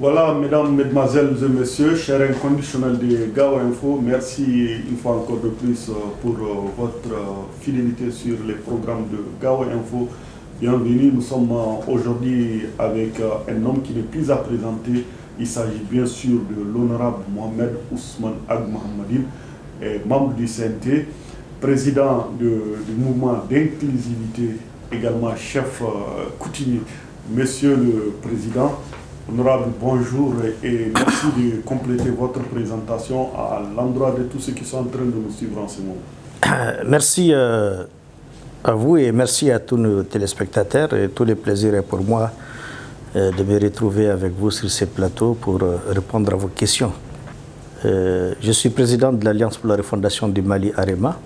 Voilà, mesdames, mesdemoiselles et messieurs, chers inconditionnels de Gao Info, merci une fois encore de plus euh, pour euh, votre euh, fidélité sur les programmes de Gao Info. Bienvenue, nous sommes aujourd'hui avec un homme qui n'est plus à présenter. Il s'agit bien sûr de l'honorable Mohamed Ousmane Ag membre du CNT, président du mouvement d'inclusivité, également chef coutumier. Monsieur le Président, Honorable, bonjour et merci de compléter votre présentation à l'endroit de tous ceux qui sont en train de nous suivre en ce moment. Merci euh, à vous et merci à tous nos téléspectateurs. Et tous les plaisirs pour moi euh, de me retrouver avec vous sur ces plateaux pour euh, répondre à vos questions. je suis président de l'Alliance pour la refondation du Mali AREMA.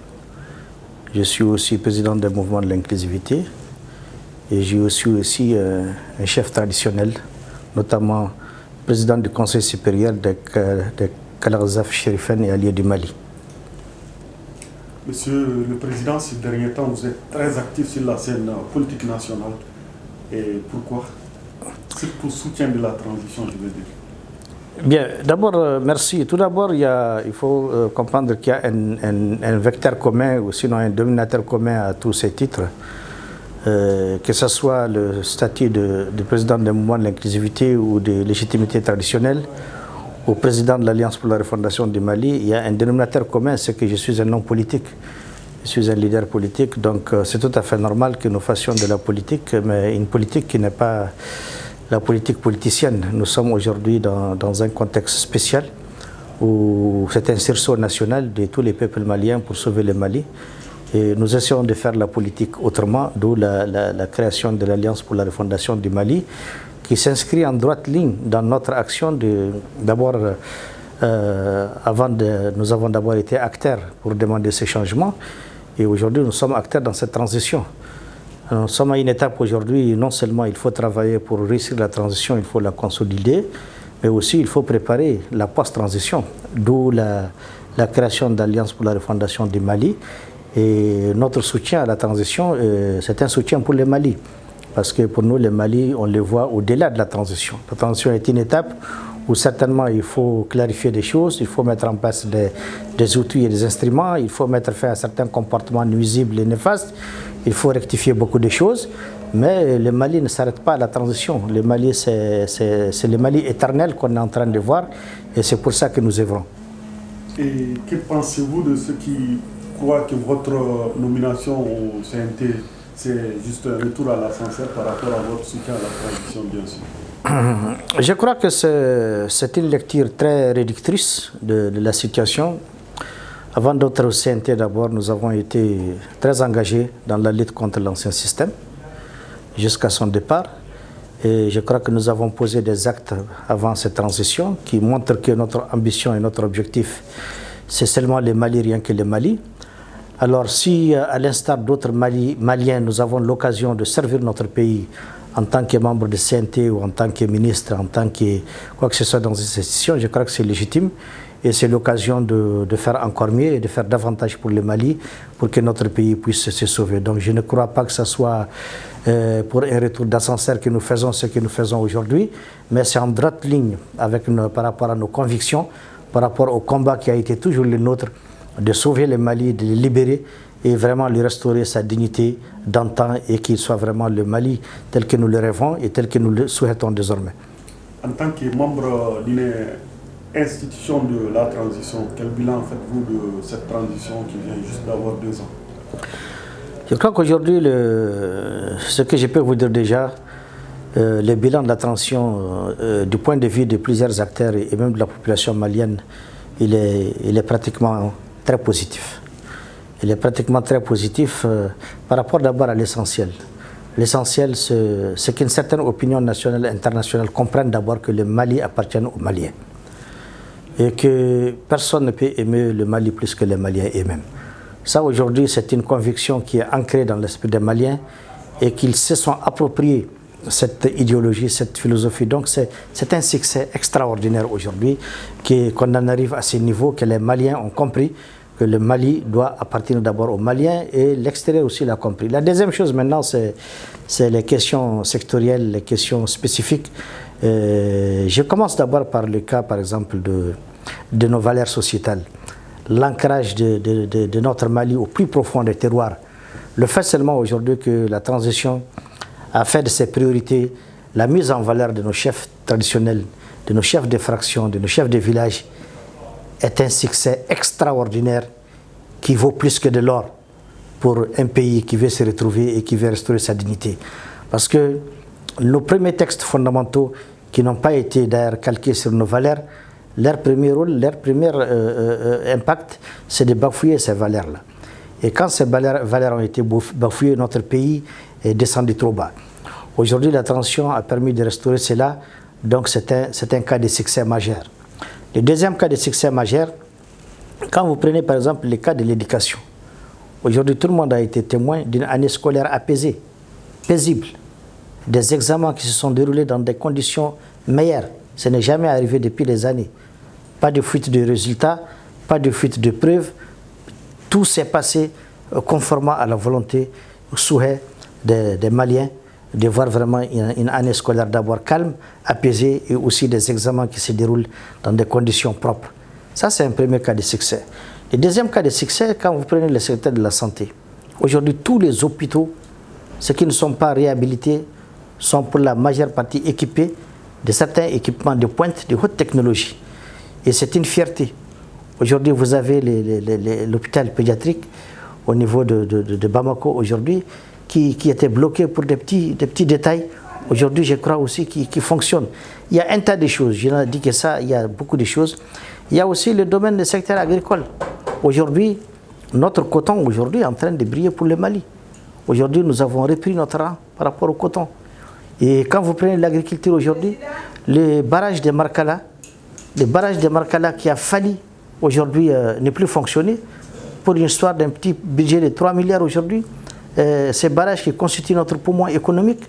Je suis aussi président du mouvement de l'inclusivité. Et je suis aussi un chef traditionnel notamment président du Conseil supérieur de, de Kalarzaf Sherifen et alliés du Mali. Monsieur le Président, ces derniers temps, vous êtes très actif sur la scène politique nationale. Et pourquoi? C'est pour soutien de la transition, je veux dire. Bien, d'abord, euh, merci. Tout d'abord, il, il, faut euh, comprendre qu'il y a un, un, vecteur commun, ou sinon un dominateur commun à tous ces titres. Euh, que ce soit le statut de, président du mouvement de l'inclusivité ou de légitimité traditionnelle, au président de l'Alliance pour la refondation du Mali, il y a un dénominateur commun, c'est que je suis un homme politique. Je suis un leader politique, donc euh, c'est tout à fait normal que nous fassions de la politique, mais une politique qui n'est pas la politique politicienne. Nous sommes aujourd'hui dans, un contexte spécial où c'est un sursaut national de tous les peuples maliens pour sauver le Mali. Nous essayons de faire la politique autrement, d'où la, création de l'Alliance pour la refondation du Mali, qui s'inscrit en droite ligne dans notre action. D'abord, euh, avant de, nous avons d'abord été acteurs pour demander ces changements, et aujourd'hui nous sommes acteurs dans cette transition. Nous sommes à une étape aujourd'hui, non seulement il faut travailler pour réussir la transition, il faut la consolider, mais aussi il faut préparer la post-transition, d'où la, la création d'Alliance pour la refondation du Mali, et notre soutien à la transition, euh, c'est un soutien pour le Mali. Parce que pour nous, le Mali, on le voit au-delà de la transition. La transition est une étape où certainement il faut clarifier des choses, il faut mettre en place des, outils et des instruments, il faut mettre fin à certains comportements nuisibles et néfastes, il faut rectifier beaucoup de choses. Mais le Mali ne s'arrête pas à la transition. Le Mali, c'est le Mali éternel qu'on est en train de voir et c'est pour ça que nous œuvrons. Et que pensez-vous de ce qui crois que votre nomination au CNT, c'est juste un retour à l'ascenseur par rapport à votre soutien à la transition, bien sûr Je crois que c'est une lecture très réductrice de, la situation. Avant d'être au CNT, d'abord, nous avons été très engagés dans la lutte contre l'ancien système, jusqu'à son départ. Et je crois que nous avons posé des actes avant cette transition qui montrent que notre ambition et notre objectif, c'est seulement les Mali, rien que les Mali. Alors si, euh, à l'instar d'autres Maliens, nous avons l'occasion de servir notre pays en tant que membre de CNT ou en tant que ministre, en tant que quoi que ce soit dans cette institution, je crois que c'est légitime et c'est l'occasion de, faire encore mieux et de faire davantage pour le Mali pour que notre pays puisse se sauver. Donc je ne crois pas que ce soit euh, pour un retour d'ascenseur que nous faisons ce que nous faisons aujourd'hui, mais c'est en droite ligne avec par rapport à nos convictions, par rapport au combat qui a été toujours le nôtre de sauver le Mali, de le libérer et vraiment lui restaurer sa dignité d'antan et qu'il soit vraiment le Mali tel que nous le rêvons et tel que nous le souhaitons désormais. En tant que membre d'une institution de la transition, quel bilan faites-vous de cette transition qui vient juste d'avoir deux ans? Je crois qu'aujourd'hui, ce que je peux vous dire déjà, euh, le bilan de la transition euh, du point de vue de plusieurs acteurs et même de la population malienne, il est, il est pratiquement très positif. Il est pratiquement très positif euh, par rapport d'abord à l'essentiel. L'essentiel, c'est qu'une certaine opinion nationale et internationale comprenne d'abord que le Mali appartient aux Maliens. Et que personne ne peut aimer le Mali plus que les Maliens eux-mêmes. Ça, aujourd'hui, c'est une conviction qui est ancrée dans l'esprit des Maliens et qu'ils se sont appropriés cette idéologie, cette philosophie. Donc c'est un succès extraordinaire aujourd'hui qu'on en arrive à ce niveau, que les Maliens ont compris que le Mali doit appartenir d'abord aux Maliens et l'extérieur aussi l'a compris. La deuxième chose maintenant, c'est les questions sectorielles, les questions spécifiques. Euh, je commence d'abord par le cas, par exemple, de, de nos valeurs sociétales. L'ancrage de, de, notre Mali au plus profond des terroirs. Le fait seulement aujourd'hui que la transition a fait de ses priorités la mise en valeur de nos chefs traditionnels, de nos chefs de fraction, de nos chefs de village, est un succès extraordinaire qui vaut plus que de l'or pour un pays qui veut se retrouver et qui veut restaurer sa dignité. Parce que nos premiers textes fondamentaux qui n'ont pas été d'ailleurs calqués sur nos valeurs, leur premier rôle, leur premier euh, euh, impact, c'est de bafouiller ces valeurs-là. Et quand ces valeurs, ont été bafouillées, notre pays est descendu trop bas. Aujourd'hui, la transition a permis de restaurer cela, donc c'est un, un cas de succès majeur. Le deuxième cas de succès majeur, quand vous prenez par exemple le cas de l'éducation, aujourd'hui tout le monde a été témoin d'une année scolaire apaisée, paisible, des examens qui se sont déroulés dans des conditions meilleures. Ce n'est jamais arrivé depuis des années. Pas de fuite de résultats, pas de fuite de preuves. Tout s'est passé euh, conformément à la volonté, au souhait des, Maliens de voir vraiment une, année scolaire d'abord calme, apaisée et aussi des examens qui se déroulent dans des conditions propres. Ça, c'est un premier cas de succès. Le deuxième cas de succès, quand vous prenez le secteur de la santé, aujourd'hui, tous les hôpitaux, ceux qui ne sont pas réhabilités, sont pour la majeure partie équipés de certains équipements de pointe, de haute technologie. Et c'est une fierté. Aujourd'hui, vous avez l'hôpital pédiatrique au niveau de, Bamako aujourd'hui qui, était bloqué pour des petits, des petits détails. Aujourd'hui, je crois aussi qui, fonctionne. Il y a un tas de choses. Je n'ai dit que ça, il y a beaucoup de choses. Il y a aussi le domaine du secteur agricole. Aujourd'hui, notre coton aujourd'hui est en train de briller pour le Mali. Aujourd'hui, nous avons repris notre rang par rapport au coton. Et quand vous prenez l'agriculture aujourd'hui, le barrage de Markala, le barrage de Markala qui a failli aujourd'hui euh, ne plus fonctionner, pour une histoire d'un petit budget de 3 milliards aujourd'hui, euh, ce barrage qui constitue notre poumon économique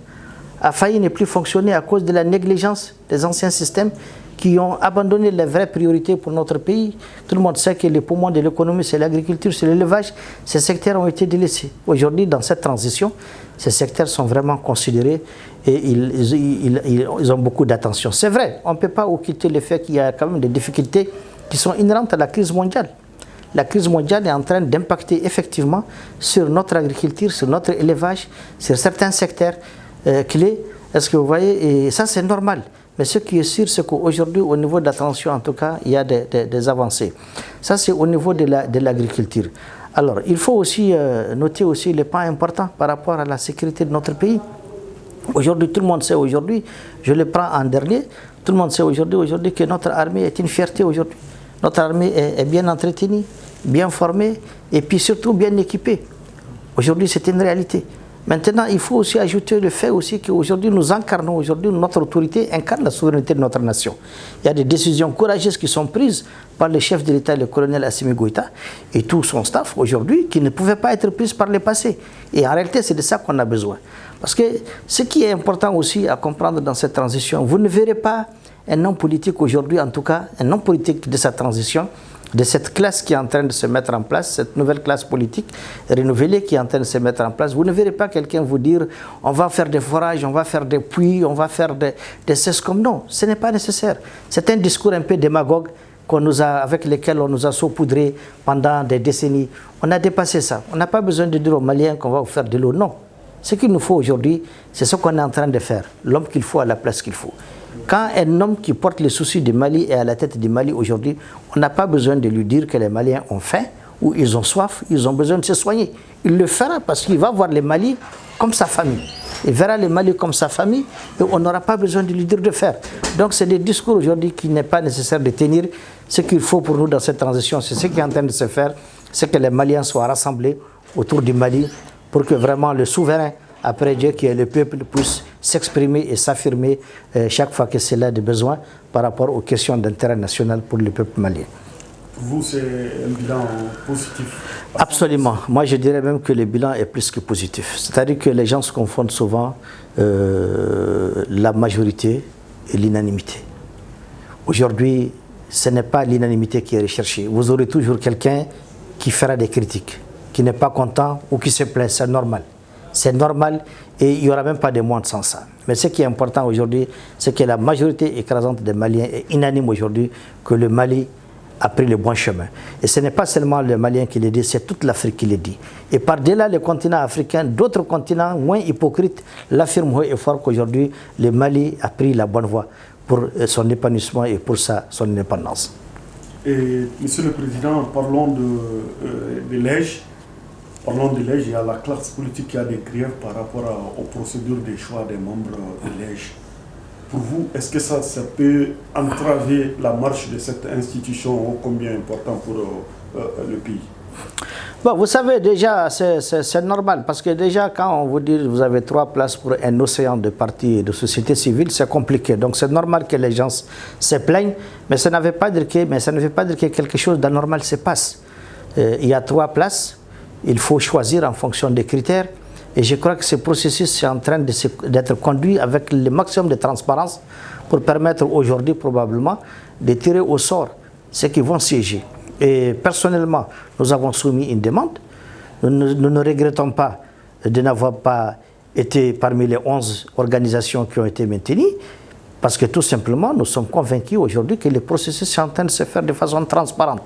a failli ne plus fonctionner à cause de la négligence des anciens systèmes qui ont abandonné les vraies priorités pour notre pays. Tout le monde sait que les poumons de l'économie, c'est l'agriculture, c'est l'élevage. Ces secteurs ont été délaissés. Aujourd'hui, dans cette transition, ces secteurs sont vraiment considérés et ils, ils, ont beaucoup d'attention. C'est vrai, on ne peut pas occulter le fait qu'il y a quand même des difficultés qui sont inhérentes à la crise mondiale. La crise mondiale est en train d'impacter effectivement sur notre agriculture, sur notre élevage, sur certains secteurs euh, clés. Est-ce que vous voyez? Et ça, c'est normal. Mais ce qui est sûr, c'est qu'aujourd'hui, au niveau de la transition, en tout cas, il y a des, avancées. Ça, c'est au niveau de l'agriculture. Alors, il faut aussi euh, noter aussi les points importants par rapport à la sécurité de notre pays. Aujourd'hui, tout le monde sait aujourd'hui, je le prends en dernier, tout le monde sait aujourd'hui que notre armée est une fierté aujourd'hui. Notre armée est, bien entretenue, bien formée et puis surtout bien équipée. Aujourd'hui, c'est une réalité. Maintenant, il faut aussi ajouter le fait aussi qu'aujourd'hui, nous incarnons, aujourd'hui, notre autorité incarne la souveraineté de notre nation. Il y a des décisions courageuses qui sont prises par le chef de l'État, le colonel Assimi Goïta, et tout son staff aujourd'hui, qui ne pouvaient pas être prises par le passé. Et en réalité, c'est de ça qu'on a besoin. Parce que ce qui est important aussi à comprendre dans cette transition, vous ne verrez pas un homme politique aujourd'hui, en tout cas, un homme politique de cette transition, de cette classe qui est en train de se mettre en place, cette nouvelle classe politique renouvelée qui est en train de se mettre en place, vous ne verrez pas quelqu'un vous dire on va faire des forages, on va faire des puits, on va faire des, des cesses comme non, ce n'est pas nécessaire. C'est un discours un peu démagogue nous a, avec lequel on nous a saupoudré pendant des décennies. On a dépassé ça. On n'a pas besoin de dire aux Maliens qu'on va vous faire de l'eau. Non. Ce qu'il nous faut aujourd'hui, c'est ce qu'on est en train de faire. L'homme qu'il faut à la place qu'il faut. Quand un homme qui porte les soucis du Mali est à la tête du Mali aujourd'hui, on n'a pas besoin de lui dire que les Maliens ont faim ou ils ont soif, ils ont besoin de se soigner. Il le fera parce qu'il va voir les Mali comme sa famille. Il verra les Mali comme sa famille et on n'aura pas besoin de lui dire de faire. Donc c'est des discours aujourd'hui qu'il n'est pas nécessaire de tenir. Ce qu'il faut pour nous dans cette transition, c'est ce qui est en train de se faire, c'est que les Maliens soient rassemblés autour du Mali pour que vraiment le souverain après Dieu, que le peuple puisse s'exprimer et s'affirmer euh, chaque fois que c'est là de besoin par rapport aux questions d'intérêt national pour le peuple malien. Vous, c'est un bilan positif Absolument. Moi, je dirais même que le bilan est plus que positif. C'est-à-dire que les gens se confondent souvent euh, la majorité et l'unanimité. Aujourd'hui, ce n'est pas l'unanimité qui est recherchée. Vous aurez toujours quelqu'un qui fera des critiques, qui n'est pas content ou qui se plaît, c'est normal. C'est normal et il n'y aura même pas de monde sans ça. Mais ce qui est important aujourd'hui, c'est que la majorité écrasante des Maliens est unanime aujourd'hui que le Mali a pris le bon chemin. Et ce n'est pas seulement les Maliens qui le dit, c'est toute l'Afrique qui le dit. Et par-delà le continent africain, d'autres continents moins hypocrites l'affirment haut et fort qu'aujourd'hui, le Mali a pris la bonne voie pour euh, son épanouissement et pour sa, son indépendance. Et Monsieur le Président, parlons de, euh, Parlons de l'EJ, il y a la classe politique qui a des griefs par rapport aux procédures des choix des membres de l'EJ. Pour vous, est-ce que ça, peut entraver la marche de cette institution combien important pour euh, euh, le pays? Vous savez, déjà, c'est normal, parce que déjà, quand on vous dit que vous avez trois places pour un océan de partis et de sociétés civiles, c'est compliqué. Donc, c'est normal que les gens se plaignent, mais ça ne veut pas dire que, mais ça ne veut pas dire que quelque chose d'anormal se passe. Euh, il y a trois places, il faut choisir en fonction des critères. Et je crois que ce processus est en train d'être conduit avec le maximum de transparence pour permettre aujourd'hui probablement de tirer au sort ceux qui vont siéger. Et personnellement, nous avons soumis une demande. Nous ne, regrettons pas de n'avoir pas été parmi les 11 organisations qui ont été maintenues, parce que tout simplement, nous sommes convaincus aujourd'hui que le processus est en train de se faire de façon transparente.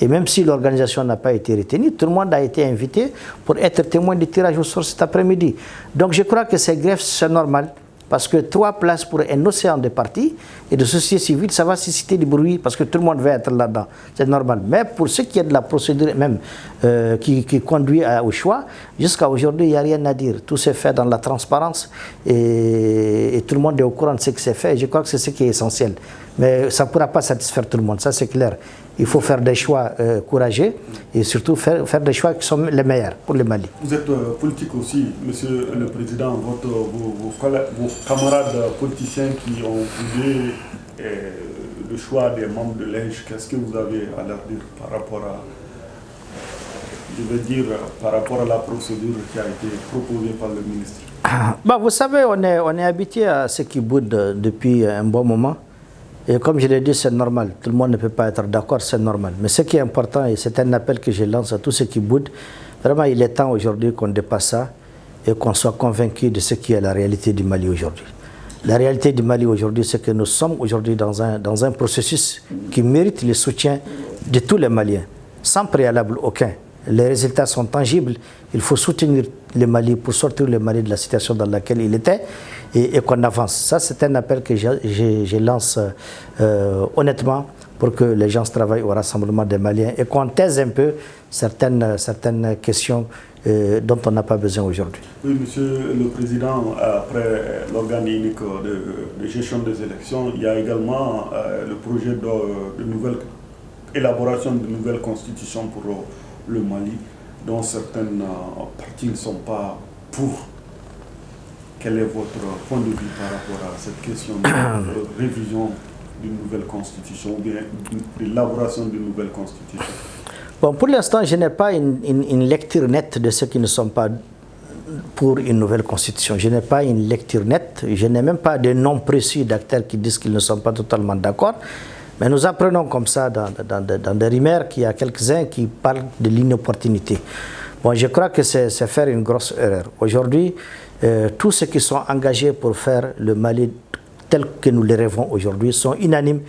Et même si l'organisation n'a pas été retenue, tout le monde a été invité pour être témoin du tirage au sort cet après-midi. Donc je crois que ces greffes, c'est normal. Parce que trois places pour un océan de partis et de société civile, ça va susciter du bruit parce que tout le monde va être là-dedans. C'est normal. Mais pour ce qui est de la procédure même euh, qui, conduit au choix, jusqu'à aujourd'hui, il n'y a rien à dire. Tout s'est fait dans la transparence et, tout le monde est au courant de ce qui s'est fait. je crois que c'est ce qui est essentiel. Mais ça ne pourra pas satisfaire tout le monde, ça c'est clair. Il faut faire des choix euh, courageux et surtout faire, faire, des choix qui sont les meilleurs pour le Mali. Vous êtes euh, politique aussi, Monsieur le Président. Votre, vos, camarades politiciens qui ont voulu euh, le choix des membres de l'ENGE, qu'est-ce que vous avez à leur dire par rapport à, je veux dire, par rapport à la procédure qui a été proposée par le ministre? Bah, Vous savez, on est, on est habitué à ce qui boude depuis un bon moment. Et comme je l'ai dit, c'est normal. Tout le monde ne peut pas être d'accord, c'est normal. Mais ce qui est important, et c'est un appel que je lance à tous ceux qui boudent, vraiment, il est temps aujourd'hui qu'on dépasse ça et qu'on soit convaincu de ce qui est la réalité du Mali aujourd'hui. La réalité du Mali aujourd'hui, c'est que nous sommes aujourd'hui dans un, dans un processus qui mérite le soutien de tous les Maliens, sans préalable aucun. Les résultats sont tangibles. Il faut soutenir le Mali pour sortir le Mali de la situation dans laquelle il était et, qu'on avance. Ça, c'est un appel que je, lance euh, honnêtement pour que les gens travaillent au rassemblement des Maliens et qu'on taise un peu certaines, certaines questions euh, dont on n'a pas besoin aujourd'hui. Oui, Monsieur le Président, après l'organe unique de, gestion des élections, il y a également euh, le projet de, de, nouvelle élaboration de nouvelles constitutions pour le Mali, dont certaines parties ne sont pas pour quel est votre point de vue par rapport à cette question de révision d'une nouvelle constitution ou bien l'élaboration d'une nouvelle constitution? Bon, pour l'instant, je n'ai pas une, une, lecture nette de ceux qui ne sont pas pour une nouvelle constitution. Je n'ai pas une lecture nette, je n'ai même pas de nom précis d'acteurs qui disent qu'ils ne sont pas totalement d'accord. Mais nous apprenons comme ça dans, des rumeurs qu'il y a quelques-uns qui parlent de l'inopportunité. Bon, je crois que c'est faire une grosse erreur. Aujourd'hui, euh, tous ceux qui sont engagés pour faire le Mali tel que nous le rêvons aujourd'hui sont unanimes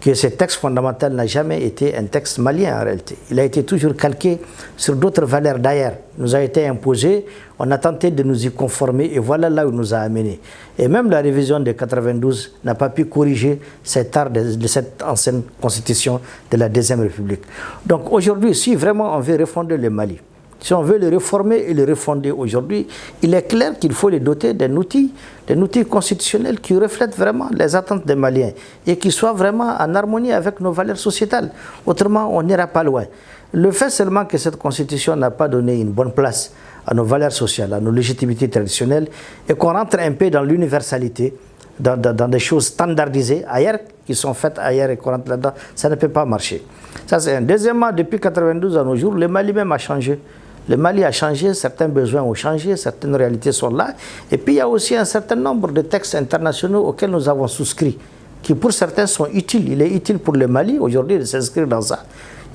que ce texte fondamental n'a jamais été un texte malien en réalité. Il a été toujours calqué sur d'autres valeurs d'ailleurs. nous a été imposé, on a tenté de nous y conformer et voilà là où nous a amenés. Et même la révision de 92 n'a pas pu corriger cet art de, cette ancienne constitution de la Deuxième République. Donc aujourd'hui, si vraiment on veut refonder le Mali, si on veut le réformer et le refonder aujourd'hui, il est clair qu'il faut les doter d'un outil, d'un outil constitutionnel qui reflète vraiment les attentes des Maliens et qui soit vraiment en harmonie avec nos valeurs sociétales. Autrement, on n'ira pas loin. Le fait seulement que cette constitution n'a pas donné une bonne place à nos valeurs sociales, à nos légitimités traditionnelles, et qu'on rentre un peu dans l'universalité, dans, des choses standardisées ailleurs, qui sont faites ailleurs et qu'on rentre là-dedans, ça ne peut pas marcher. Ça, c'est un. Deuxièmement, depuis 92 à nos jours, le Mali même a changé. Le Mali a changé, certains besoins ont changé, certaines réalités sont là. Et puis il y a aussi un certain nombre de textes internationaux auxquels nous avons souscrit, qui pour certains sont utiles. Il est utile pour le Mali aujourd'hui de s'inscrire dans ça.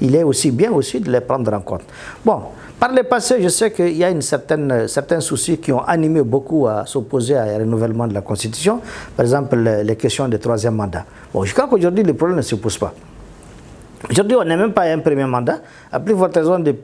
Il est aussi bien aussi de les prendre en compte. Bon, par le passé, je sais qu'il y a une certaine, certains soucis qui ont animé beaucoup à s'opposer à un renouvellement de la Constitution. Par exemple, les, questions de troisième mandat. Bon, je crois qu'aujourd'hui, le problème ne se pose pas. Aujourd'hui, on n'est même pas à un premier mandat. À plus forte raison de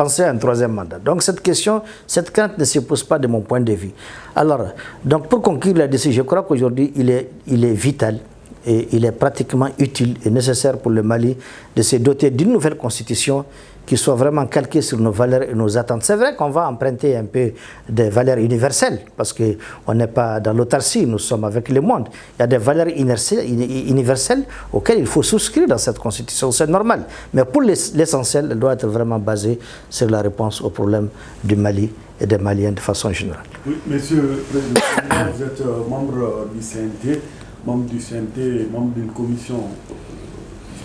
penser à un troisième mandat. Donc cette question, cette crainte ne se pose pas de mon point de vue. Alors, donc pour conclure décision, je crois qu'aujourd'hui, il est vital et il est pratiquement utile et nécessaire pour le Mali de se doter d'une nouvelle constitution qui soit vraiment calquée sur nos valeurs et nos attentes. C'est vrai qu'on va emprunter un peu des valeurs universelles, parce qu'on n'est pas dans l'autarcie, nous sommes avec le monde. Il y a des valeurs universelles auxquelles il faut souscrire dans cette constitution, c'est normal. Mais pour l'essentiel, elle doit être vraiment basée sur la réponse aux problèmes du Mali et des Maliens de façon générale. Oui, monsieur le Président, vous êtes euh, membre du CNT, membre du CNT, membre d'une commission,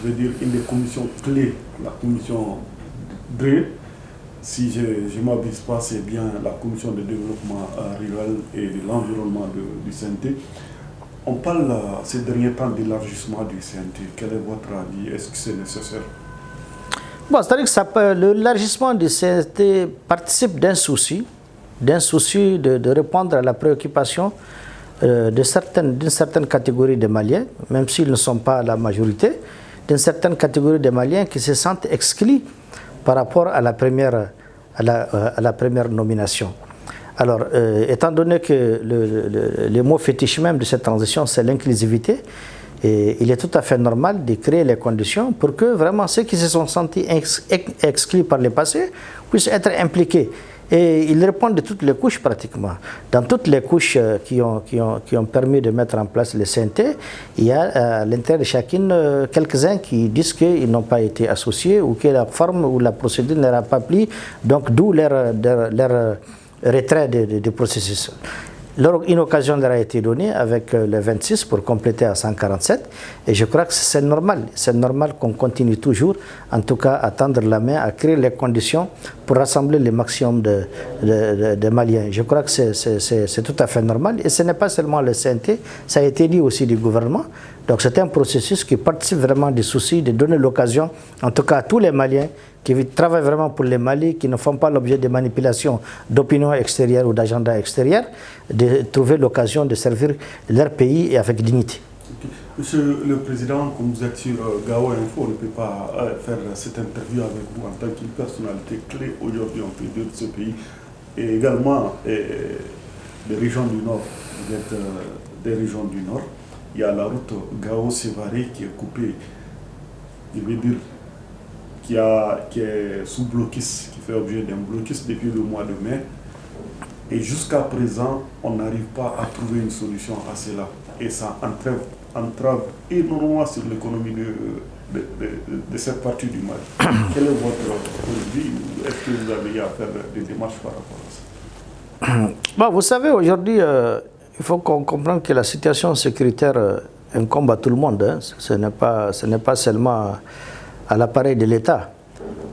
je veux dire une des commissions clés, la commission si je ne m'abuse pas, c'est bien la Commission de développement euh, rural et de l'environnement du CNT. On parle ces derniers temps d'élargissement du CNT. Quel est votre avis? Est-ce que c'est nécessaire? Bon, c'est-à-dire que l'élargissement du CNT participe d'un souci, d'un souci de, répondre à la préoccupation euh, d'une certaine catégorie de Maliens, même s'ils ne sont pas la majorité, d'une certaine catégorie de Maliens qui se sentent exclus par rapport à la première, à la, euh, première nomination. Alors, euh, étant donné que le, mot fétiche même de cette transition, c'est l'inclusivité, il est tout à fait normal de créer les conditions pour que vraiment ceux qui se sont sentis exclus par le passé puissent être impliqués. Et ils répondent de toutes les couches pratiquement. Dans toutes les couches euh, qui ont, qui ont, qui ont permis de mettre en place le CNT, il y a euh, à l'intérieur de chacune euh, quelques-uns qui disent qu'ils n'ont pas été associés ou que la forme ou la procédure n'aura pas pris, donc d'où leur, leur, retrait du processus une occasion leur a été donnée avec euh, le 26 pour compléter à 147 et je crois que c'est normal. C'est normal qu'on continue toujours, en tout cas à tendre la main, à créer les conditions pour rassembler le maximum de, de, Maliens. Je crois que c'est tout à fait normal et ce n'est pas seulement le CNT, ça a été dit aussi du gouvernement. Donc c'est un processus qui participe vraiment du souci de donner l'occasion, en tout cas à tous les Maliens, qui travaillent vraiment pour les Mali, qui ne font pas l'objet de manipulations d'opinion extérieure ou d'agenda extérieur, de trouver l'occasion de servir leur pays et avec dignité. Monsieur le Président, comme vous êtes sur euh, Gao Info, on ne peut pas euh, faire cette interview avec vous en tant qu'une personnalité clé aujourd'hui, on peut dire, de ce pays. Et également des régions du Nord. Vous êtes euh, des régions du Nord. Il y a la route Gao-Sévaré qui est coupée, je veux dire, qui, a, est sous blocus, qui fait objet d'un blocus depuis le mois de mai. Et jusqu'à présent, on n'arrive pas à trouver une solution à cela. Et ça entrave, entrave énormément sur l'économie de, de, cette partie du Mali. Quel est votre de vue Est-ce que vous avez à faire des démarches par rapport à ça? Vous savez, aujourd'hui, euh, il faut qu'on comprenne que la situation sécuritaire euh, incombe à tout le monde. Hein. Ce n'est pas, seulement à l'appareil de l'État.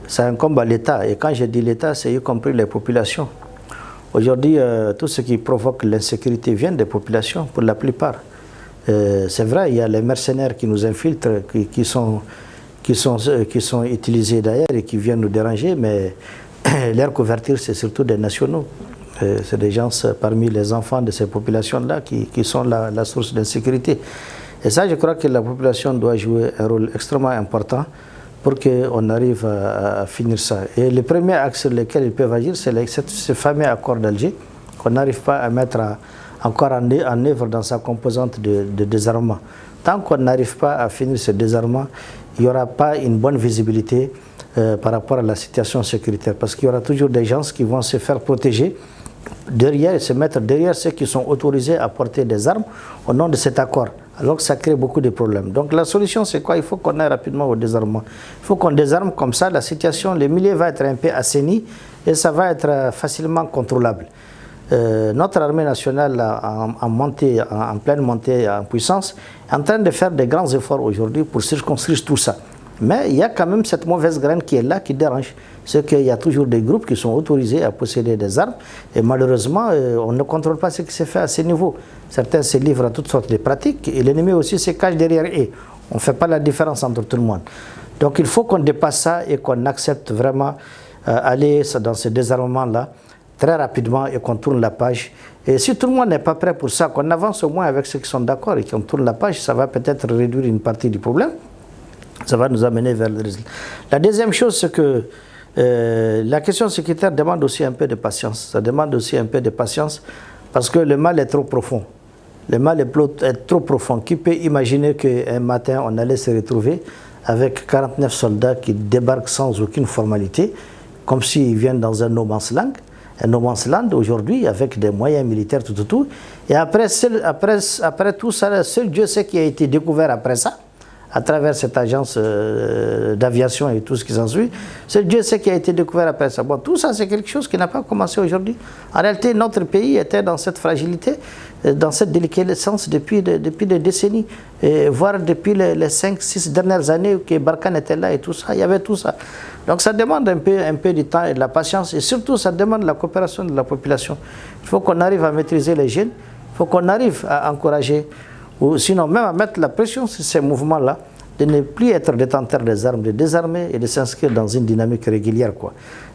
Ça incombe à l'État. Et quand je dis l'État, c'est y compris les populations. Aujourd'hui, euh, tout ce qui provoque l'insécurité vient des populations, pour la plupart. Euh, c'est vrai, il y a les mercenaires qui nous infiltrent, qui, sont, qui sont utilisés d'ailleurs et qui viennent nous déranger, mais leur couverture, c'est surtout des nationaux. C'est des gens parmi les enfants de ces populations-là qui, qui, sont la, la source d'insécurité. Et ça, je crois que la population doit jouer un rôle extrêmement important pour qu'on arrive à, finir ça. Et le premier axe sur lequel ils peuvent agir, c'est ce fameux accord d'Alger, qu'on n'arrive pas à mettre encore en, œuvre dans sa composante de, désarmement. Tant qu'on n'arrive pas à finir ce désarmement, il n'y aura pas une bonne visibilité euh, par rapport à la situation sécuritaire, parce qu'il y aura toujours des gens qui vont se faire protéger derrière, se mettre derrière ceux qui sont autorisés à porter des armes au nom de cet accord alors que ça crée beaucoup de problèmes. Donc la solution, c'est quoi? Il faut qu'on aille rapidement au désarmement. Il faut qu'on désarme comme ça, la situation, le milieu va être un peu assaini et ça va être euh, facilement contrôlable. Euh, notre armée nationale en, en, pleine montée en puissance est en train de faire des grands efforts aujourd'hui pour circonscrire tout ça. Mais il y a quand même cette mauvaise graine qui est là, qui dérange. C'est qu'il y a toujours des groupes qui sont autorisés à posséder des armes et malheureusement, euh, on ne contrôle pas ce qui se fait à ce niveau. Certains se livrent à toutes sortes de pratiques et l'ennemi aussi se cache derrière eux. On ne fait pas la différence entre tout le monde. Donc il faut qu'on dépasse ça et qu'on accepte vraiment euh, aller dans ce désarmement-là très rapidement et qu'on tourne la page. Et si tout le monde n'est pas prêt pour ça, qu'on avance au moins avec ceux qui sont d'accord et qu'on tourne la page, ça va peut-être réduire une partie du problème. Ça va nous amener vers le résultat. La deuxième chose, c'est que euh, la question sécuritaire demande aussi un peu de patience. Ça demande aussi un peu de patience parce que le mal est trop profond. Le mal est trop profond. Qui peut imaginer qu'un matin, on allait se retrouver avec 49 soldats qui débarquent sans aucune formalité, comme s'ils viennent dans un no man's land, un no man's land aujourd'hui avec des moyens militaires, tout, tout, tout. Et après, après, après tout ça, seul Dieu sait qui a été découvert après ça à travers cette agence euh, d'aviation et tout ce qui s'ensuit. C'est Dieu sait qui a été découvert après ça. Bon, tout ça, c'est quelque chose qui n'a pas commencé aujourd'hui. En réalité, notre pays était dans cette fragilité, euh, dans cette délicatesse depuis, des décennies, voire depuis les, 5-6 dernières années que Barkhane était là et tout ça. Il y avait tout ça. Donc ça demande un peu, un peu du temps et de la patience, et surtout, ça demande la coopération de la population. Il faut qu'on arrive à maîtriser les jeunes, il faut qu'on arrive à encourager ou sinon même à mettre la pression sur ces mouvements-là, de ne plus être détenteurs des armes, de désarmer et de s'inscrire dans une dynamique régulière.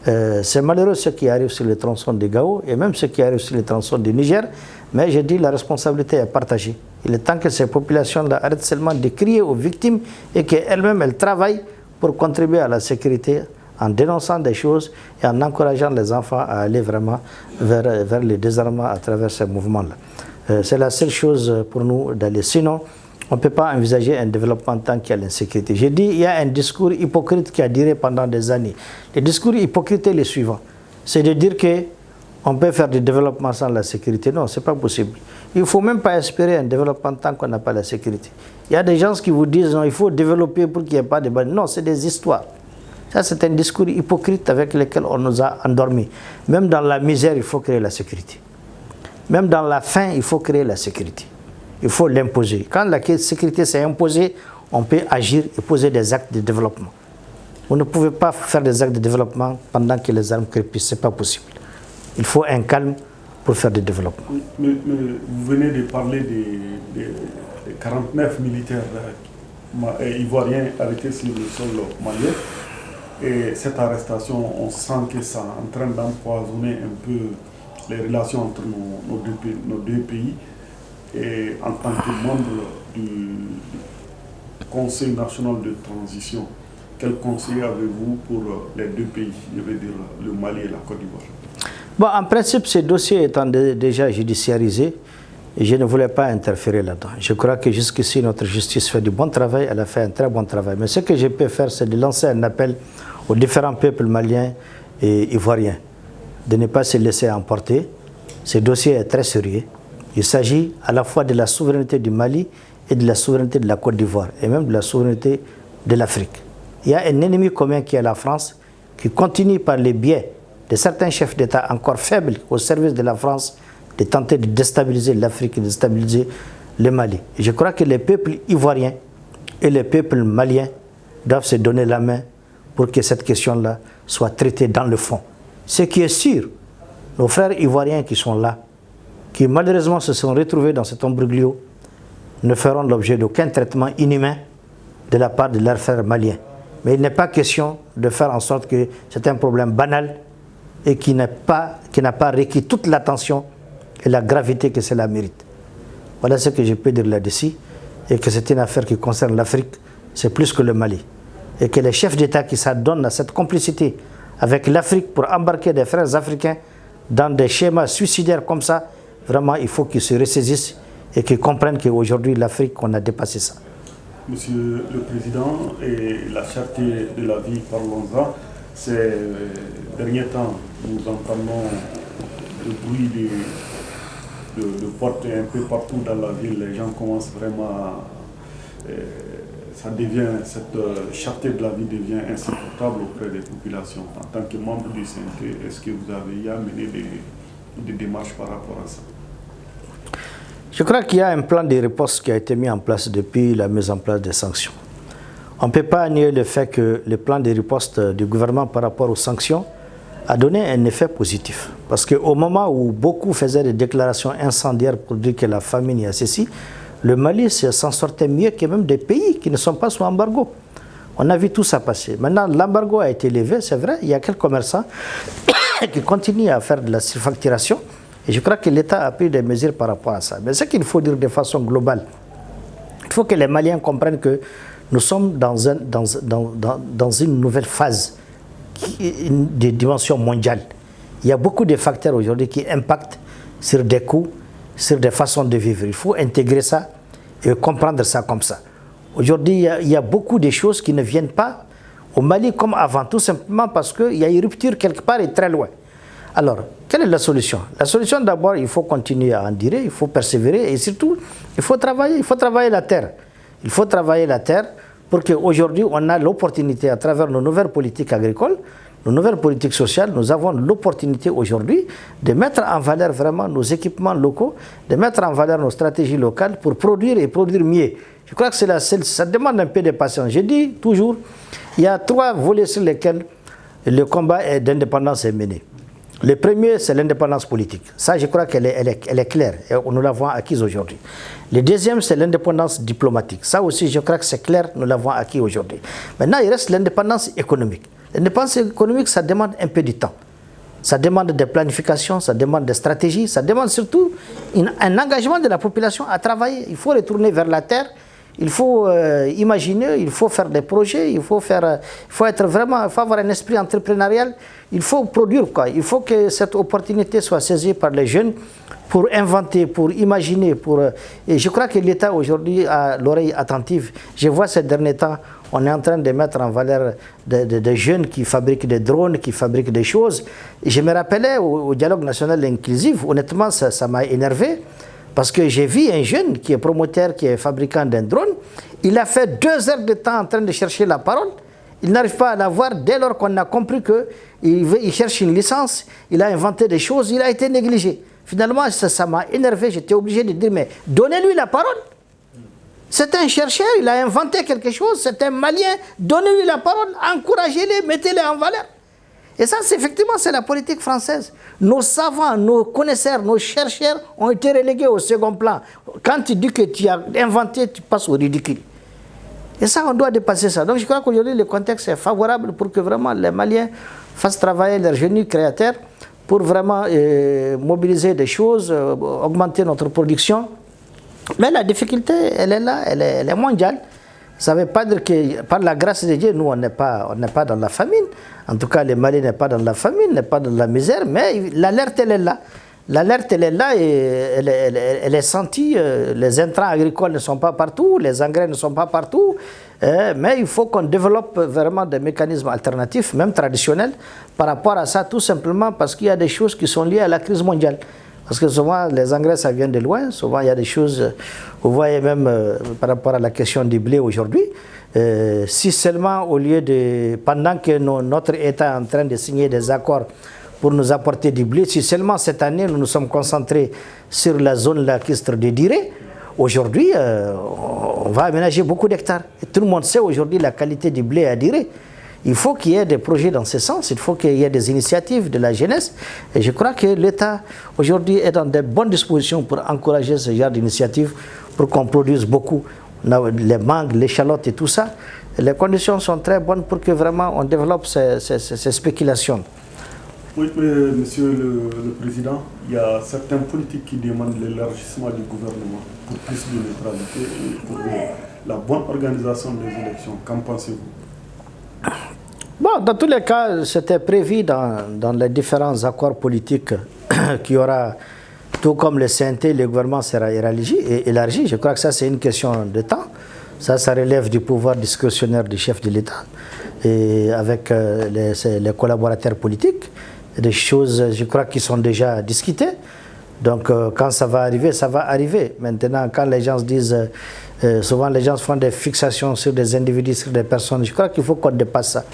Euh, c'est malheureux ce qui arrive sur les tronçons de Gao et même ce qui arrive sur les tronçons du Niger, mais je dis la responsabilité est partagée. Il est temps que ces populations-là arrêtent seulement de crier aux victimes et qu'elles-mêmes elles travaillent pour contribuer à la sécurité en dénonçant des choses et en encourageant les enfants à aller vraiment vers, vers le désarmement à travers ces mouvements-là. Euh, c'est la seule chose pour nous d'aller. Sinon, on ne peut pas envisager un développement tant qu'il y a l'insécurité. J'ai dit, il y a un discours hypocrite qui a duré pendant des années. Le discours hypocrite est le suivant. C'est de dire que on peut faire du développement sans la sécurité. Non, ce n'est pas possible. Il ne faut même pas espérer un développement tant qu'on n'a pas la sécurité. Il y a des gens qui vous disent, non, il faut développer pour qu'il n'y ait pas de Non, c'est des histoires. Ça, c'est un discours hypocrite avec lequel on nous a endormis. Même dans la misère, il faut créer la sécurité. Même dans la faim, il faut créer la sécurité. Il faut l'imposer. Quand la sécurité s'est imposée, on peut agir et poser des actes de développement. Vous ne pouvez pas faire des actes de développement pendant que les armes crépissent. Ce n'est pas possible. Il faut un calme pour faire du développement. Vous venez de parler des, 49 militaires ivoiriens arrêtés sur le sol malien. Et cette arrestation, on sent que ça est en train d'empoisonner un peu les relations entre nos, deux, pays. Et en tant que membre du Conseil national de transition, quel conseil avez-vous pour les deux pays, je veux dire le Mali et la Côte d'Ivoire Bon, en principe, ces dossiers étant déjà judiciarisés, je ne voulais pas interférer là-dedans. Je crois que jusqu'ici, notre justice fait du bon travail, elle a fait un très bon travail. Mais ce que je peux faire, c'est de lancer un appel aux différents peuples maliens et ivoiriens de ne pas se laisser emporter. Ce dossier est très sérieux. Il s'agit à la fois de la souveraineté du Mali et de la souveraineté de la Côte d'Ivoire et même de la souveraineté de l'Afrique. Il y a un ennemi commun qui est la France qui continue par les biais de certains chefs d'État encore faibles au service de la France de tenter de déstabiliser l'Afrique de déstabiliser le Mali. Je crois que les peuples ivoiriens et les peuples maliens doivent se donner la main pour que cette question-là soit traitée dans le fond. Ce qui est sûr, nos frères ivoiriens qui sont là, qui malheureusement se sont retrouvés dans cet ombroglio, ne feront l'objet d'aucun traitement inhumain de la part de leurs frères maliens. Mais il n'est pas question de faire en sorte que c'est un problème banal et qui n'a pas, pas requis toute l'attention et la gravité que cela mérite. Voilà ce que je peux dire là-dessus et que c'est une affaire qui concerne l'Afrique, c'est plus que le Mali. Et que les chefs d'État qui s'adonnent à cette complicité avec l'Afrique pour embarquer des frères africains dans des schémas suicidaires comme ça, vraiment, il faut qu'ils se ressaisissent et qu'ils comprennent qu'aujourd'hui, l'Afrique, on a dépassé ça. Monsieur le Président, et la charte de la vie, parlons-en. Ces derniers temps, nous entendons le bruit de, de, portes un peu partout dans la ville. Les gens commencent vraiment à... Euh, ça devient, cette euh, charte de la vie devient insupportable auprès des populations. En tant que membre du CNT, est-ce que vous avez amené des, démarches par rapport à ça? Je crois qu'il y a un plan de réponse qui a été mis en place depuis la mise en place des sanctions. On ne peut pas nier le fait que le plan de riposte du gouvernement par rapport aux sanctions a donné un effet positif. Parce qu'au moment où beaucoup faisaient des déclarations incendiaires pour dire que la famine a ceci, le Mali s'en sortait mieux que même des pays qui ne sont pas sous embargo. On a vu tout ça passer. Maintenant, l'embargo a été levé, c'est vrai. Il y a quelques commerçants qui continuent à faire de la surfacturation. Et je crois que l'État a pris des mesures par rapport à ça. Mais ce qu'il faut dire de façon globale, il faut que les Maliens comprennent que nous sommes dans, dans une nouvelle phase de dimension mondiale. Il y a beaucoup de facteurs aujourd'hui qui impactent sur des coûts, sur des façons de vivre. Il faut intégrer ça et comprendre ça comme ça. Aujourd'hui, il, y a beaucoup de choses qui ne viennent pas au Mali comme avant, tout simplement parce qu'il y a une rupture quelque part et très loin. Alors, quelle est la solution? La solution, d'abord, il faut continuer à endurer, il faut persévérer et surtout, il faut travailler, il faut travailler la terre. Il faut travailler la terre pour qu'aujourd'hui, on a l'opportunité, à travers nos nouvelles politiques agricoles, nos nouvelles politiques sociales, nous avons l'opportunité aujourd'hui de mettre en valeur vraiment nos équipements locaux, de mettre en valeur nos stratégies locales pour produire et produire mieux. Je crois que c'est ça demande un peu de patience. Je dis toujours, il y a trois volets sur lesquels le combat d'indépendance est mené. Le premier, c'est l'indépendance politique. Ça, je crois qu'elle est, est, claire et nous l'avons acquise aujourd'hui. Le deuxième, c'est l'indépendance diplomatique. Ça aussi, je crois que c'est clair, nous l'avons acquis aujourd'hui. Maintenant, il reste l'indépendance économique. L'indépendance économique, ça demande un peu de temps. Ça demande des planifications, ça demande des stratégies, ça demande surtout un engagement de la population à travailler. Il faut retourner vers la terre, il faut euh, imaginer, il faut faire des projets, il faut, faire, faut être vraiment, faut avoir un esprit entrepreneurial, il faut produire quoi. Il faut que cette opportunité soit saisie par les jeunes pour inventer, pour imaginer. Pour, euh, et je crois que l'État aujourd'hui a l'oreille attentive. Je vois ces derniers temps, on est en train de mettre en valeur des jeunes qui fabriquent des drones, qui fabriquent des choses. Je me rappelais au, dialogue national inclusif, honnêtement, ça m'a énervé. Parce que j'ai vu un jeune qui est promoteur, qui est fabricant d'un drone, il a fait deux heures de temps en train de chercher la parole. Il n'arrive pas à l'avoir dès lors qu'on a compris qu'il il cherche une licence, il a inventé des choses, il a été négligé. Finalement, ça m'a énervé, j'étais obligé de dire, mais donnez-lui la parole. C'est un chercheur, il a inventé quelque chose, c'est un malien, donnez-lui la parole, encouragez-les, mettez-les en valeur. Et ça, effectivement, c'est la politique française. Nos savants, nos connaisseurs, nos chercheurs ont été relégués au second plan. Quand tu dis que tu as inventé, tu passes au ridicule. Et ça, on doit dépasser ça. Donc je crois qu'aujourd'hui, le contexte est favorable pour que vraiment les Maliens fassent travailler leurs génies créateurs pour vraiment euh, mobiliser des choses, euh, augmenter notre production. Mais la difficulté, elle est là, elle est mondiale. Ça ne veut pas dire que par la grâce de Dieu, nous, on n'est pas, pas dans la famine. En tout cas, les Mali n'est pas dans la famine, n'est pas dans la misère, mais l'alerte, elle est là. L'alerte, elle est là et elle, elle, est sentie. Euh, les intrants agricoles ne sont pas partout, les engrais ne sont pas partout. Euh, mais il faut qu'on développe vraiment des mécanismes alternatifs, même traditionnels, par rapport à ça, tout simplement parce qu'il y a des choses qui sont liées à la crise mondiale. Parce que souvent, les engrais, ça vient de loin. Souvent, il y a des choses, vous voyez même euh, par rapport à la question du blé aujourd'hui, euh, si seulement au lieu de, pendant que notre État est en train de signer des accords pour nous apporter du blé, si seulement cette année nous nous sommes concentrés sur la zone lacustre de Diré, aujourd'hui, euh, on va aménager beaucoup d'hectares. Tout le monde sait aujourd'hui la qualité du blé à Diré. Il faut qu'il y ait des projets dans ce sens, il faut qu'il y ait des initiatives de la jeunesse. Et je crois que l'État aujourd'hui est dans de bonnes dispositions pour encourager ce genre d'initiatives, pour qu'on produise beaucoup les mangues, les l'échalote et tout ça. Les conditions sont très bonnes pour que vraiment on développe ces, spéculations. Oui, Monsieur le, Président, il y a certaines politiques qui demandent l'élargissement du gouvernement pour plus de neutralité et pour la bonne organisation des élections. Qu'en pensez-vous? Bon, dans tous les cas, c'était prévu dans, les différents accords politiques qu'il y aura, tout comme le CNT, le gouvernement sera élargi. Je crois que ça, c'est une question de temps. Ça, ça relève du pouvoir discrétionnaire du chef de l'État et avec euh, les, collaborateurs politiques. Des choses, je crois, qui sont déjà discutées. Donc, euh, quand ça va arriver, ça va arriver. Maintenant, quand les gens disent... Euh, souvent, les gens font des fixations sur des individus, sur des personnes. Je crois qu'il faut qu'on dépasse ça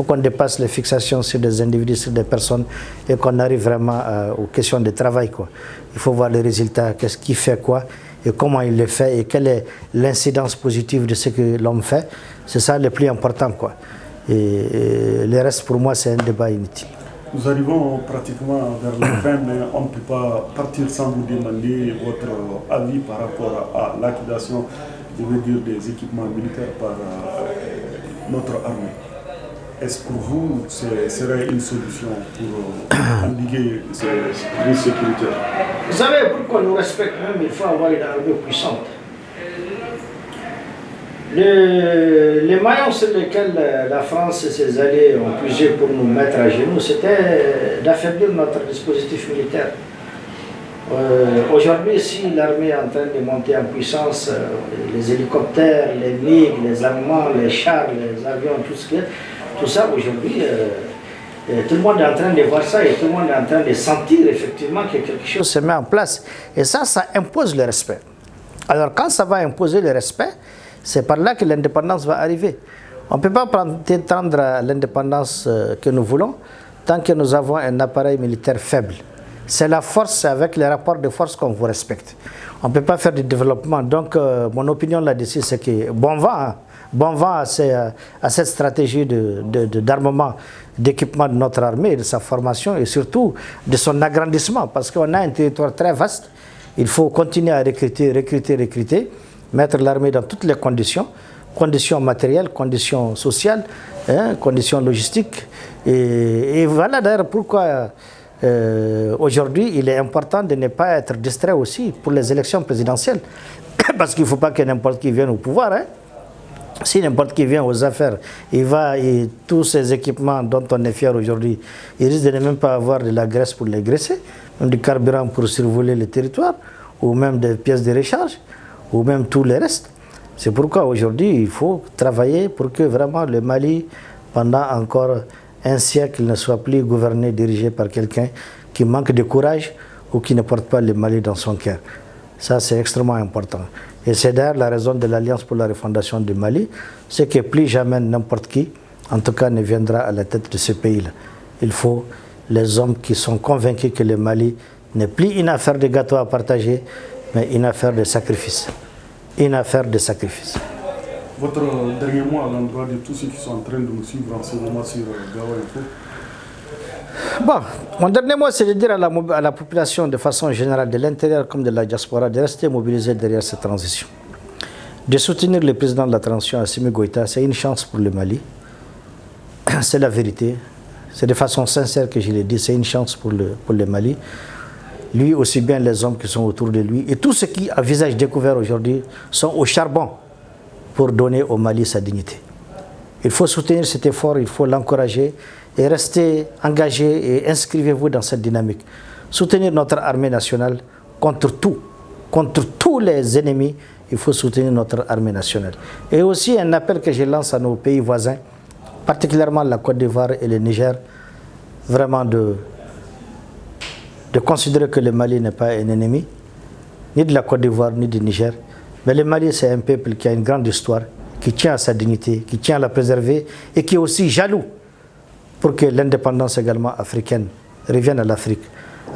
faut qu'on dépasse les fixations sur des individus, sur des personnes et qu'on arrive vraiment euh, aux questions de travail. Quoi. Il faut voir les résultats, qu'est-ce qui fait quoi et comment il le fait et quelle est l'incidence positive de ce que l'homme fait. C'est ça le plus important. Quoi. Et, le reste, pour moi, c'est un débat inutile. Nous arrivons pratiquement vers la fin, mais on ne peut pas partir sans vous demander votre avis par rapport à dire, des équipements militaires par euh, notre armée. Est-ce pour vous, ce serait une solution pour euh, endiguer ces risques sécuritaires? Vous savez, pour qu'on nous respecte même, il faut avoir une armée puissante. Les maillons sur lesquels la France et ses alliés ont puisé pour nous mettre à genoux, c'était d'affaiblir notre dispositif militaire. Euh, aujourd'hui, si l'armée est en train de monter en puissance, euh, les hélicoptères, les MiG, les Allemands, les chars, les avions, tout ça aujourd'hui, euh, tout le monde est en train de voir ça et tout le monde est en train de sentir effectivement que quelque chose se met en place. Et ça, ça impose le respect. Alors quand ça va imposer le respect, c'est par là que l'indépendance va arriver. On ne peut pas prétendre l'indépendance euh, que nous voulons tant que nous avons un appareil militaire faible. C'est la force, avec les rapports de force qu'on vous respecte. On ne peut pas faire du développement. Donc, mon opinion là-dessus, c'est que bon vent, hein bon vent à, cette stratégie d'armement, d'équipement de notre armée, de sa formation et surtout de son agrandissement, parce qu'on a un territoire très vaste. Il faut continuer à recruter, recruter, recruter, mettre l'armée dans toutes les conditions, conditions matérielles, conditions sociales, hein, conditions logistiques. Et, voilà d'ailleurs pourquoi euh, aujourd'hui il est important de ne pas être distrait aussi pour les élections présidentielles, parce qu'il ne faut pas que n'importe qui vienne au pouvoir. Hein. Si n'importe qui vient aux affaires, il va et tous ces équipements dont on est fier aujourd'hui, il risque de ne même pas avoir de la graisse pour les graisser, du carburant pour survoler le territoire, ou même des pièces de recharge, ou même tout le reste. C'est pourquoi aujourd'hui, il faut travailler pour que vraiment le Mali, pendant encore un siècle, ne soit plus gouverné, dirigé par quelqu'un qui manque de courage ou qui ne porte pas le Mali dans son cœur. Ça, c'est extrêmement important. Et c'est d'ailleurs la raison de l'Alliance pour la refondation du Mali, c'est que plus jamais n'importe qui, en tout cas, ne viendra à la tête de ce pays-là. Il faut les hommes qui sont convaincus que le Mali n'est plus une affaire de gâteau à partager, mais une affaire de sacrifice. Une affaire de sacrifice. Votre dernier mot à l'endroit de tous ceux qui sont en train de nous suivre en ce moment sur Gawa Info Bon, mon dernier mot, c'est de dire à la, population de façon générale, de l'intérieur comme de la diaspora, de rester mobilisée derrière cette transition. De soutenir le président de la transition, Assimi Goïta, c'est une chance pour le Mali. C'est la vérité. C'est de façon sincère que je l'ai dit, c'est une chance pour le, pour le Mali. Lui, aussi bien les hommes qui sont autour de lui, et tous ceux qui, à visage découvert aujourd'hui, sont au charbon pour donner au Mali sa dignité. Il faut soutenir cet effort, il faut l'encourager et restez engagés et inscrivez-vous dans cette dynamique. Soutenir notre armée nationale contre tout, contre tous les ennemis, il faut soutenir notre armée nationale. Et aussi un appel que je lance à nos pays voisins, particulièrement la Côte d'Ivoire et le Niger, vraiment de, de considérer que le Mali n'est pas un ennemi, ni de la Côte d'Ivoire, ni du Niger. Mais le Mali, c'est un peuple qui a une grande histoire, qui tient à sa dignité, qui tient à la préserver et qui est aussi jaloux pour que l'indépendance également africaine revienne à l'Afrique.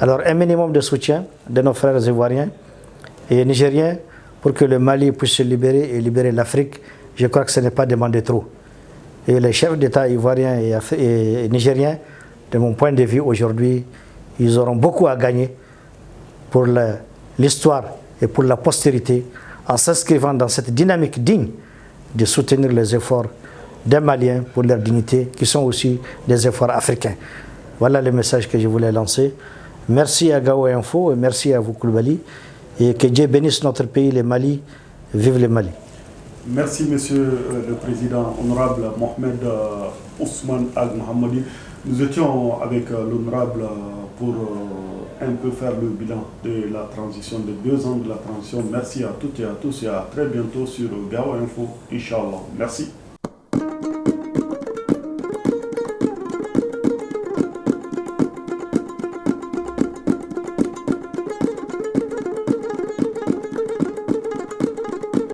Alors un minimum de soutien de nos frères ivoiriens et nigériens pour que le Mali puisse se libérer et libérer l'Afrique, je crois que ce n'est pas demandé trop. Et les chefs d'État ivoiriens et, nigériens, de mon point de vue aujourd'hui, ils auront beaucoup à gagner pour l'histoire et pour la postérité en s'inscrivant dans cette dynamique digne de soutenir les efforts des Maliens pour leur dignité, qui sont aussi des efforts africains. Voilà le message que je voulais lancer. Merci à Gao Info et merci à vous, Koulibaly. Et que Dieu bénisse notre pays, le Mali. Vive le Mali. Merci, Monsieur euh, le Président, honorable Mohamed euh, Ousmane Al-Mohammadi. Nous étions avec euh, l'honorable pour un peu faire le bilan de la transition, de deux ans de la transition. Merci à toutes et à tous et à très bientôt sur Gao Info, Inch'Allah. Merci.